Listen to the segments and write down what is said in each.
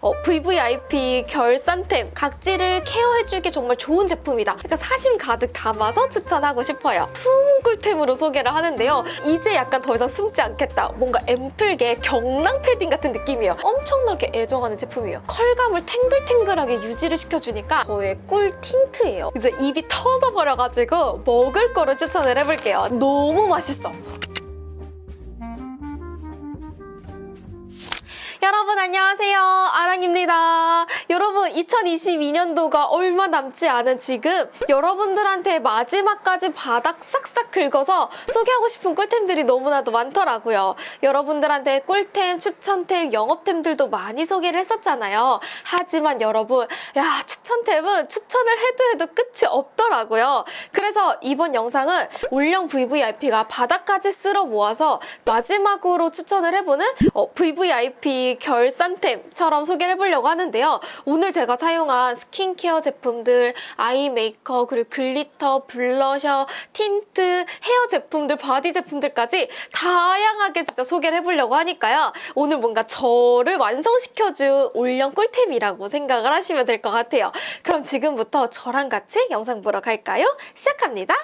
어, VVIP 결산템 각질을 케어해주기 정말 좋은 제품이다. 그러니까 사심 가득 담아서 추천하고 싶어요. 숨은 꿀템으로 소개를 하는데요. 이제 약간 더 이상 숨지 않겠다. 뭔가 앰플계 경랑 패딩 같은 느낌이에요. 엄청나게 애정하는 제품이에요. 컬감을 탱글탱글하게 유지를 시켜주니까 저의 꿀 틴트예요. 이제 입이 터져버려가지고 먹을 거를 추천을 해볼게요. 너무 맛있어. 여러분 안녕하세요. 아랑입니다 여러분 2022년도가 얼마 남지 않은 지금 여러분들한테 마지막까지 바닥 싹싹 긁어서 소개하고 싶은 꿀템들이 너무나도 많더라고요. 여러분들한테 꿀템, 추천템, 영업템들도 많이 소개를 했었잖아요. 하지만 여러분 야 추천템은 추천을 해도 해도 끝이 없더라고요. 그래서 이번 영상은 올영 VVIP가 바닥까지 쓸어 모아서 마지막으로 추천을 해보는 어, VVIP 결산템처럼 소개를 해보려고 하는데요. 오늘 제가 사용한 스킨케어 제품들, eye 메이크업, 그리고 glitter, 블러셔, 틴트, 헤어 제품들, body 제품들까지 다양하게 진짜 소개를 해보려고 하니까요. 오늘 뭔가 저를 완성시켜준 올영 꿀템이라고 생각을 하시면 될 것 같아요. 그럼 지금부터 저랑 같이 영상 보러 갈까요? 시작합니다.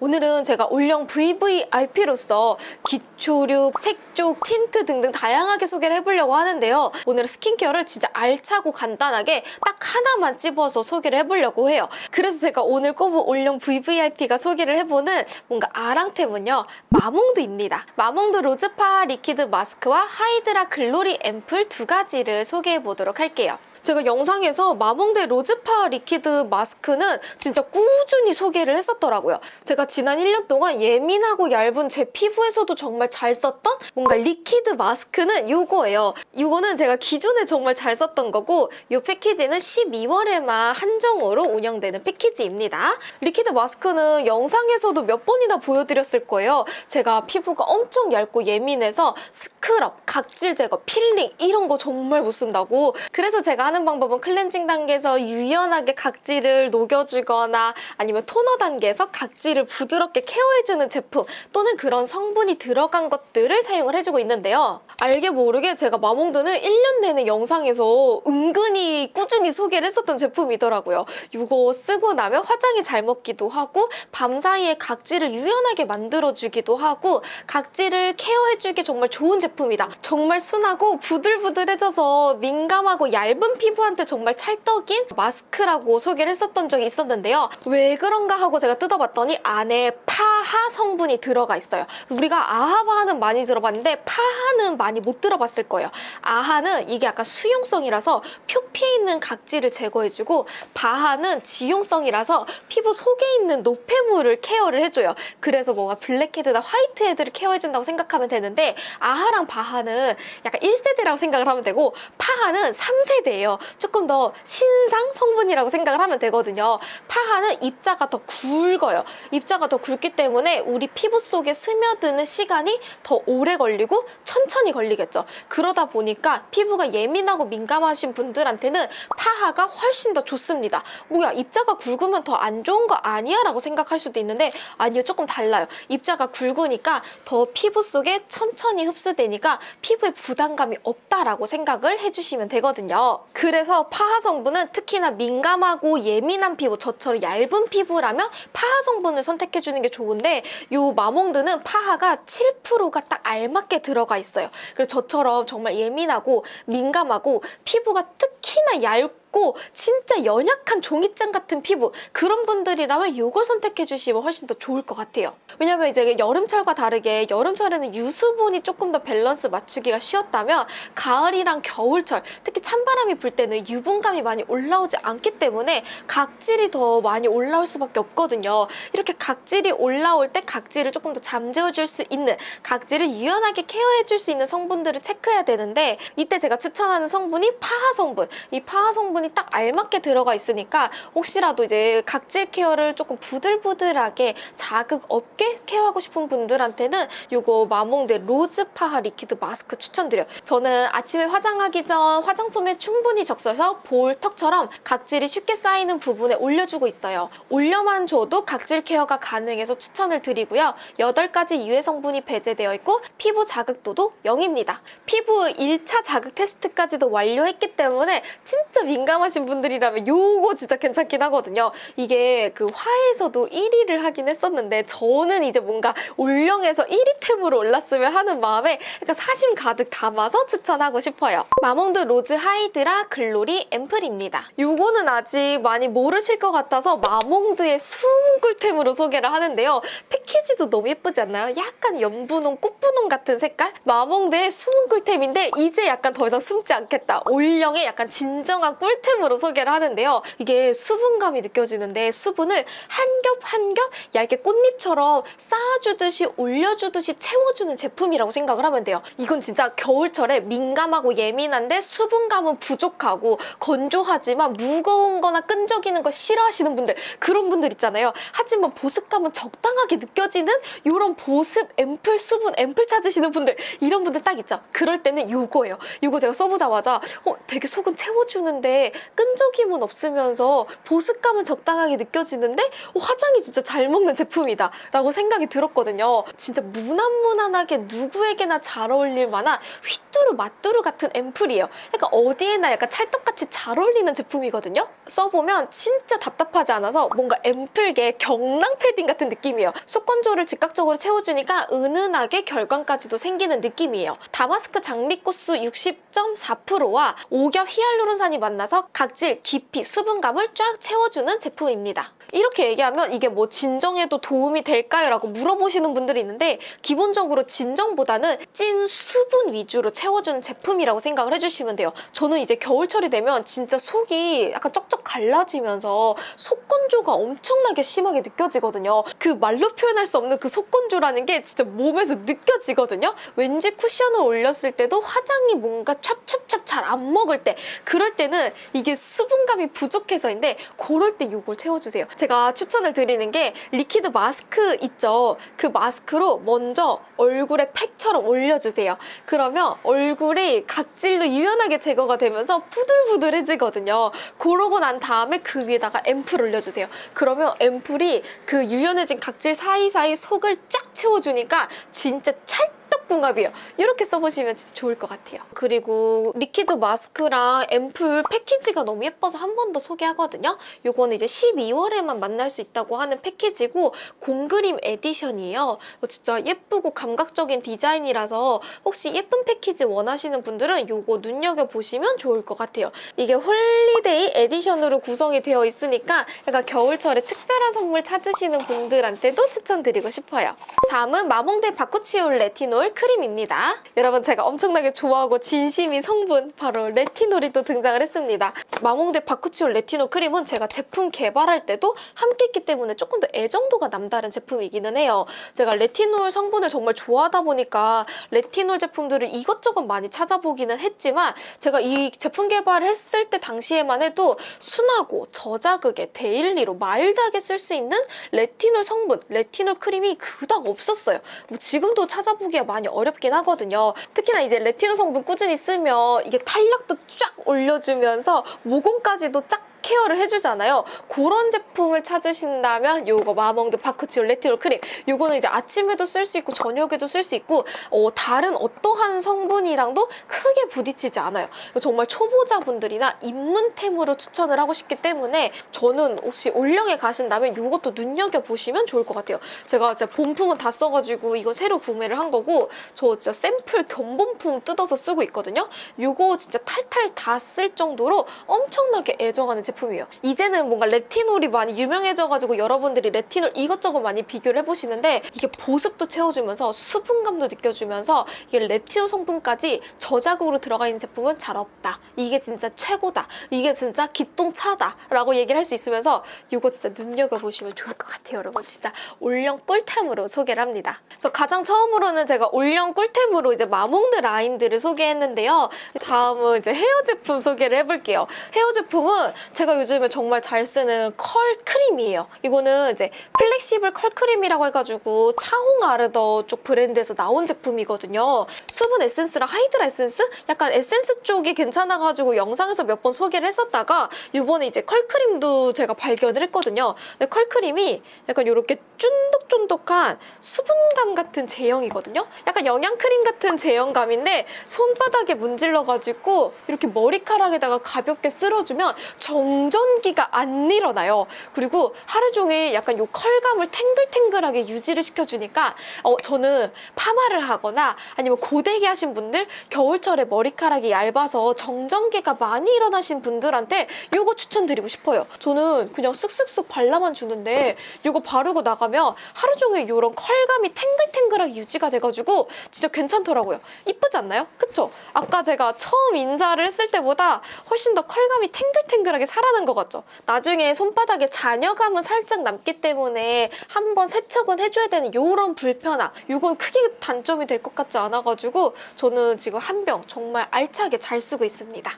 오늘은 제가 올영 VVIP로서 기초류, 색조, 틴트 등등 다양하게 소개를 해보려고 하는데요. 오늘은 스킨케어를 진짜 알차고 간단하게 딱 하나만 찝어서 소개를 해보려고 해요. 그래서 제가 오늘 꼽은 올영 VVIP가 소개를 해보는 뭔가 아랑템은요. 마몽드입니다. 마몽드 로즈파하 리퀴드 마스크와 하이드라 글로리 앰플 두 가지를 소개해보도록 할게요. 제가 영상에서 마몽드 로즈파하 리퀴드 마스크는 진짜 꾸준히 소개를 했었더라고요. 제가 지난 1년 동안 예민하고 얇은 제 피부에서도 정말 잘 썼던 뭔가 리퀴드 마스크는 이거예요. 이거는 제가 기존에 정말 잘 썼던 거고 이 패키지는 12월에만 한정으로 운영되는 패키지입니다. 리퀴드 마스크는 영상에서도 몇 번이나 보여드렸을 거예요. 제가 피부가 엄청 얇고 예민해서 스크럽, 각질 제거, 필링 이런 거 정말 못 쓴다고 그래서 제가 하는 방법은 클렌징 단계에서 유연하게 각질을 녹여주거나 아니면 토너 단계에서 각질을 부드럽게 케어해주는 제품 또는 그런 성분이 들어간 것들을 사용을 해주고 있는데요. 알게 모르게 제가 마몽드는 1년 내내 영상에서 은근히 꾸준히 소개를 했었던 제품이더라고요. 이거 쓰고 나면 화장이 잘 먹기도 하고 밤 사이에 각질을 유연하게 만들어주기도 하고 각질을 케어해주기 정말 좋은 제품이다. 정말 순하고 부들부들해져서 민감하고 얇은 피부한테 정말 찰떡인 마스크라고 소개를 했었던 적이 있었는데요. 왜 그런가 하고 제가 뜯어봤더니 안에 파하 성분이 들어가 있어요. 우리가 아하바하는 많이 들어봤는데 파하는 많이 못 들어봤을 거예요. 아하는 이게 약간 수용성이라서 표피에 있는 각질을 제거해주고 바하는 지용성이라서 피부 속에 있는 노폐물을 케어를 해줘요. 그래서 뭔가 블랙헤드나 화이트헤드를 케어해준다고 생각하면 되는데 아하랑 바하는 약간 1세대라고 생각을 하면 되고 파하는 3세대예요. 조금 더 신상 성분이라고 생각을 하면 되거든요. 파하는 입자가 더 굵어요. 입자가 더 굵기 때문에 우리 피부 속에 스며드는 시간이 더 오래 걸리고 천천히 걸리겠죠. 그러다 보니까 피부가 예민하고 민감하신 분들한테는 파하가 훨씬 더 좋습니다. 뭐야 입자가 굵으면 더 안 좋은 거 아니야? 라고 생각할 수도 있는데 아니요 조금 달라요. 입자가 굵으니까 더 피부 속에 천천히 흡수되니까 피부에 부담감이 없다라고 생각을 해주시면 되거든요. 그래서 파하 성분은 특히나 민감하고 예민한 피부, 저처럼 얇은 피부라면 파하 성분을 선택해주는 게 좋은데 이 마몽드는 파하가 7%가 딱 알맞게 들어가 있어요. 그래서 저처럼 정말 예민하고 민감하고 피부가 특히나 얇고 고 진짜 연약한 종이장 같은 피부 그런 분들이라면 이걸 선택해 주시면 훨씬 더 좋을 것 같아요. 왜냐면 이제 여름철과 다르게 여름철에는 유수분이 조금 더 밸런스 맞추기가 쉬웠다면 가을이랑 겨울철 특히 찬바람이 불 때는 유분감이 많이 올라오지 않기 때문에 각질이 더 많이 올라올 수밖에 없거든요. 이렇게 각질이 올라올 때 각질을 조금 더 잠재워 줄 수 있는 각질을 유연하게 케어해 줄 수 있는 성분들을 체크해야 되는데 이때 제가 추천하는 성분이 파하 성분. 이 파하 성분 성분이 딱 알맞게 들어가 있으니까 혹시라도 이제 각질 케어를 조금 부들부들하게 자극 없게 케어하고 싶은 분들한테는 요거 마몽드 로즈파하 리퀴드 마스크 추천드려요. 저는 아침에 화장하기 전 화장솜에 충분히 적셔서 볼 턱처럼 각질이 쉽게 쌓이는 부분에 올려주고 있어요. 올려만 줘도 각질 케어가 가능해서 추천을 드리고요. 8가지 유해 성분이 배제되어 있고 피부 자극도도 0입니다. 피부 1차 자극 테스트까지도 완료했기 때문에 진짜 민감하신 분들이라면 요거 진짜 괜찮긴 하거든요. 이게 그 화해에서도 1위를 하긴 했었는데 저는 이제 뭔가 올영에서 1위템으로 올랐으면 하는 마음에 약간 사심 가득 담아서 추천하고 싶어요. 마몽드 로즈 하이드라 글로리 앰플입니다. 요거는 아직 많이 모르실 것 같아서 마몽드의 숨은 꿀템으로 소개를 하는데요. 패키지도 너무 예쁘지 않나요? 약간 연분홍, 꽃분홍 같은 색깔? 마몽드의 숨은 꿀템인데 이제 약간 더 이상 숨지 않겠다. 올영의 약간 진정한 꿀 템으로 소개를 하는데요. 이게 수분감이 느껴지는데 수분을 한 겹 한 겹 얇게 꽃잎처럼 쌓아주듯이 올려주듯이 채워주는 제품이라고 생각을 하면 돼요. 이건 진짜 겨울철에 민감하고 예민한데 수분감은 부족하고 건조하지만 무거운 거나 끈적이는 거 싫어하시는 분들 그런 분들 있잖아요. 하지만 보습감은 적당하게 느껴지는 이런 보습 앰플 수분 앰플 찾으시는 분들 이런 분들 딱 있죠. 그럴 때는 요거예요. 요거 제가 써보자마자 어, 되게 속은 채워주는데 끈적임은 없으면서 보습감은 적당하게 느껴지는데 어, 화장이 진짜 잘 먹는 제품이다 라고 생각이 들었거든요. 진짜 무난무난하게 누구에게나 잘 어울릴 만한 휘뚜루 마뚜루 같은 앰플이에요. 약간 어디에나 약간 찰떡같이 잘 어울리는 제품이거든요. 써보면 진짜 답답하지 않아서 뭔가 앰플계 경랑 패딩 같은 느낌이에요. 속건조를 즉각적으로 채워주니까 은은하게 결광까지도 생기는 느낌이에요. 다마스크 장미꽃수 60.4%와 오겹 히알루론산이 만나서 각질, 깊이, 수분감을 쫙 채워주는 제품입니다. 이렇게 얘기하면 이게 뭐 진정에도 도움이 될까요? 라고 물어보시는 분들이 있는데 기본적으로 진정보다는 찐 수분 위주로 채워주는 제품이라고 생각을 해주시면 돼요. 저는 이제 겨울철이 되면 진짜 속이 약간 쩍쩍 갈라지면서 속건조가 엄청나게 심하게 느껴지거든요. 그 말로 표현할 수 없는 그 속건조라는 게 진짜 몸에서 느껴지거든요. 왠지 쿠션을 올렸을 때도 화장이 뭔가 찹찹찹 잘 안 먹을 때 그럴 때는 이게 수분감이 부족해서인데 그럴 때 이걸 채워주세요. 제가 추천을 드리는 게 리퀴드 마스크 있죠. 그 마스크로 먼저 얼굴에 팩처럼 올려주세요. 그러면 얼굴이 각질도 유연하게 제거가 되면서 부들부들해지거든요. 그러고 난 다음에 그 위에다가 앰플 올려주세요. 그러면 앰플이 그 유연해진 각질 사이사이 속을 쫙 채워주니까 진짜 찰떡궁합이에요. 이렇게 써보시면 진짜 좋을 것 같아요. 그리고 리퀴드 마스크랑 앰플 패키지가 너무 예뻐서 한 번 더 소개하거든요. 요거는 이제 12월에만 만날 수 있다고 하는 패키지고 공그림 에디션이에요. 진짜 예쁘고 감각적인 디자인이라서 혹시 예쁜 패키지 원하시는 분들은 요거 눈여겨보시면 좋을 것 같아요. 이게 홀리데이 에디션으로 구성이 되어 있으니까 약간 겨울철에 특별한 선물 찾으시는 분들한테도 추천드리고 싶어요. 다음은 마몽드 바쿠치올 레티놀 크림입니다. 여러분 제가 엄청나게 좋아하고 진심인 성분 바로 레티놀이 또 등장을 했습니다. 마몽드 바쿠치올 레티놀 크림은 제가 제품 개발할 때도 함께 했기 때문에 조금 더 애정도가 남다른 제품이기는 해요. 제가 레티놀 성분을 정말 좋아하다 보니까 레티놀 제품들을 이것저것 많이 찾아보기는 했지만 제가 이 제품 개발을 했을 때 당시에만 해도 순하고 저자극에 데일리로 마일드하게 쓸 수 있는 레티놀 성분, 레티놀 크림이 그닥 없었어요. 뭐 지금도 찾아보기가 많이 어렵긴 하거든요. 특히나 이제 레티놀 성분 꾸준히 쓰면 이게 탄력도 쫙 올려주면서 모공까지도 쫙 케어를 해주잖아요. 그런 제품을 찾으신다면 요거 마몽드 바쿠치올 레티놀 크림 요거는 이제 아침에도 쓸 수 있고 저녁에도 쓸 수 있고 어, 다른 어떠한 성분이랑도 크게 부딪히지 않아요. 정말 초보자분들이나 입문템으로 추천을 하고 싶기 때문에 저는 혹시 올영에 가신다면 요것도 눈여겨보시면 좋을 것 같아요. 제가 진짜 본품은 다 써가지고 이거 새로 구매를 한 거고 저 진짜 샘플 견본품 뜯어서 쓰고 있거든요. 요거 진짜 탈탈 다 쓸 정도로 엄청나게 애정하는 제품이에요. 이제는 뭔가 레티놀이 많이 유명해져가지고 여러분들이 레티놀 이것저것 많이 비교를 해보시는데 이게 보습도 채워주면서 수분감도 느껴주면서 이게 레티놀 성분까지 저자극으로 들어가 있는 제품은 잘 없다. 이게 진짜 최고다. 이게 진짜 기똥차다. 라고 얘기를 할 수 있으면서 이거 진짜 눈여겨보시면 좋을 것 같아요, 여러분. 진짜 올영 꿀템으로 소개를 합니다. 그래서 가장 처음으로는 제가 올영 꿀템으로 이제 마몽드 라인들을 소개했는데요. 다음은 이제 헤어 제품 소개를 해볼게요. 헤어 제품은 제가 요즘에 정말 잘 쓰는 컬 크림이에요. 이거는 이제 플렉시블 컬 크림이라고 해가지고 차홍 아르더 쪽 브랜드에서 나온 제품이거든요. 수분 에센스랑 하이드라 에센스? 약간 에센스 쪽이 괜찮아가지고 영상에서 몇 번 소개를 했었다가 이번에 이제 컬 크림도 제가 발견을 했거든요. 근데 컬 크림이 약간 이렇게 쫀득쫀득한 수분감 같은 제형이거든요. 약간 영양 크림 같은 제형감인데 손바닥에 문질러가지고 이렇게 머리카락에다가 가볍게 쓸어주면 정 전기가 안 일어나요. 그리고 하루 종일 약간 요 컬감을 탱글탱글하게 유지를 시켜주니까 어, 저는 파마를 하거나 아니면 고데기 하신 분들 겨울철에 머리카락이 얇아서 정전기가 많이 일어나신 분들한테 요거 추천드리고 싶어요. 저는 그냥 쓱쓱쓱 발라만 주는데 요거 바르고 나가면 하루 종일 요런 컬감이 탱글탱글하게 유지가 돼가지고 진짜 괜찮더라고요. 이쁘지 않나요? 그쵸? 아까 제가 처음 인사를 했을 때보다 훨씬 더 컬감이 탱글탱글하게 살 아난 것 같죠? 나중에 손바닥에 잔여감은 살짝 남기 때문에 한번 세척은 해줘야 되는 요런 불편함 요건 크게 단점이 될 것 같지 않아가지고 저는 지금 한 병 정말 알차게 잘 쓰고 있습니다.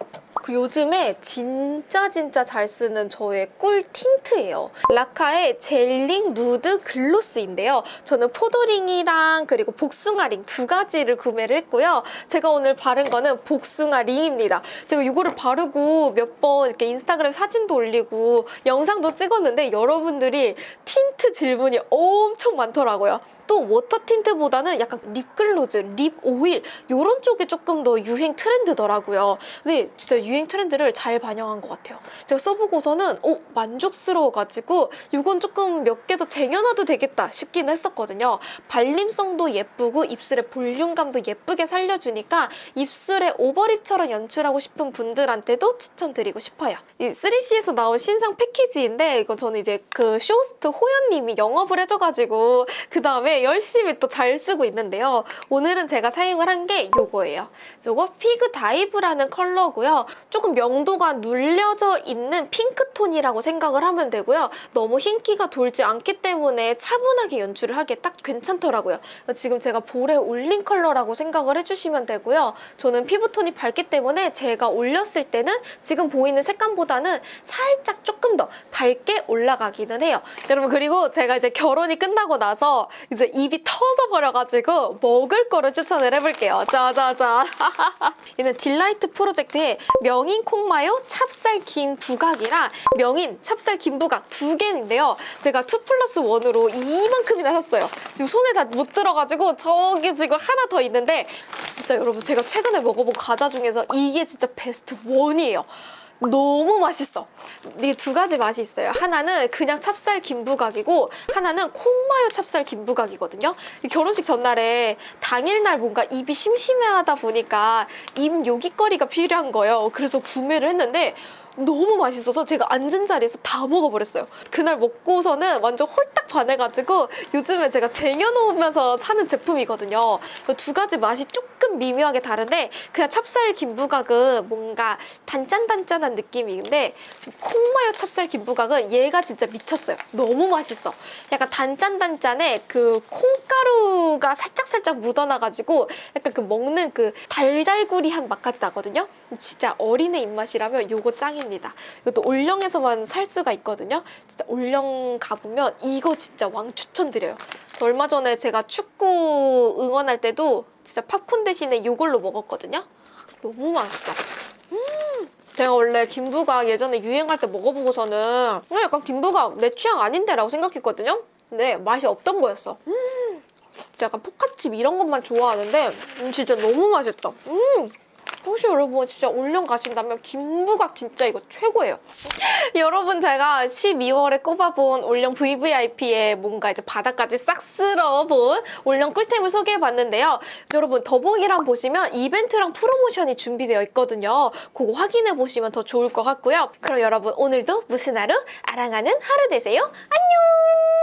그리고 요즘에 진짜 진짜 잘 쓰는 저의 꿀 틴트예요. 라카의 젤링 누드 글로스인데요. 저는 포도링이랑 그리고 복숭아링 두 가지를 구매를 했고요. 제가 오늘 바른 거는 복숭아 링입니다. 제가 이거를 바르고 몇 번 이렇게 인스타그램 사진도 올리고 영상도 찍었는데 여러분들이 틴트 질문이 엄청 많더라고요. 또 워터 틴트보다는 약간 립글로스, 립 오일 이런 쪽이 조금 더 유행 트렌드더라고요. 근데 진짜 유행 트렌드를 잘 반영한 것 같아요. 제가 써보고서는 오 만족스러워가지고 이건 조금 몇 개 더 쟁여놔도 되겠다 싶긴 했었거든요. 발림성도 예쁘고 입술의 볼륨감도 예쁘게 살려주니까 입술에 오버립처럼 연출하고 싶은 분들한테도 추천드리고 싶어요. 이 3CE에서 나온 신상 패키지인데 이거 저는 이제 그 쇼호스트 호연님이 영업을 해줘가지고 그 다음에 열심히 또 잘 쓰고 있는데요. 오늘은 제가 사용을 한 게 이거예요. 이거 피그 다이브라는 컬러고요. 조금 명도가 눌려져 있는 핑크톤이라고 생각을 하면 되고요. 너무 흰기가 돌지 않기 때문에 차분하게 연출을 하기에 딱 괜찮더라고요. 지금 제가 볼에 올린 컬러라고 생각을 해주시면 되고요. 저는 피부톤이 밝기 때문에 제가 올렸을 때는 지금 보이는 색감보다는 살짝 조금 더 밝게 올라가기는 해요. 여러분 그리고 제가 이제 결혼이 끝나고 나서 이제 입이 터져 버려가지고 먹을 거를 추천을 해볼게요. 짜자자. 얘는 딜라이트 프로젝트의 명인 콩마요 찹쌀 김 부각이랑 명인 찹쌀 김 부각 두 개인데요. 제가 2 플러스 1으로 이만큼이나 샀어요. 지금 손에 다 못 들어가지고 저기 지금 하나 더 있는데 진짜 여러분 제가 최근에 먹어본 과자 중에서 이게 진짜 best one이에요. 너무 맛있어. 이게 두 가지 맛이 있어요. 하나는 그냥 찹쌀 김부각이고 하나는 콩마요 찹쌀 김부각이거든요. 결혼식 전날에 당일날 뭔가 입이 심심해하다 보니까 입 요깃거리가 필요한 거예요. 그래서 구매를 했는데 너무 맛있어서 제가 앉은 자리에서 다 먹어버렸어요. 그날 먹고서는 완전 홀딱 반해가지고 요즘에 제가 쟁여놓으면서 사는 제품이거든요. 두 가지 맛이 조금 미묘하게 다른데 그냥 찹쌀 김부각은 뭔가 단짠단짠한 느낌인데 콩마요 찹쌀 김부각은 얘가 진짜 미쳤어요. 너무 맛있어. 약간 단짠단짠에 그 콩가루가 살짝살짝 묻어나가지고 약간 그 먹는 그 달달구리한 맛까지 나거든요. 진짜 어린애 입맛이라면 요거 짱 입니다. 이것도 올영에서만 살 수가 있거든요. 진짜 올영 가보면 이거 진짜 왕 추천드려요. 얼마 전에 제가 축구 응원할 때도 진짜 팝콘 대신에 이걸로 먹었거든요. 너무 맛있다. 음, 제가 원래 김부각 예전에 유행할 때 먹어보고서는 어, 약간 김부각 내 취향 아닌데 라고 생각했거든요. 근데 맛이 없던 거였어. 음, 약간 포카칩 이런 것만 좋아하는데 음, 진짜 너무 맛있다. 음. 혹시 여러분 진짜 올영 가신다면 김부각 진짜 이거 최고예요. 여러분 제가 12월에 꼽아본 올영 VVIP에 뭔가 이제 바닥까지 싹 쓸어본 올영 꿀템을 소개해봤는데요. 여러분 더보기란 보시면 이벤트랑 프로모션이 준비되어 있거든요. 그거 확인해보시면 더 좋을 것 같고요. 그럼 여러분 오늘도 무슨 하루? 아랑하는 하루 되세요. 안녕!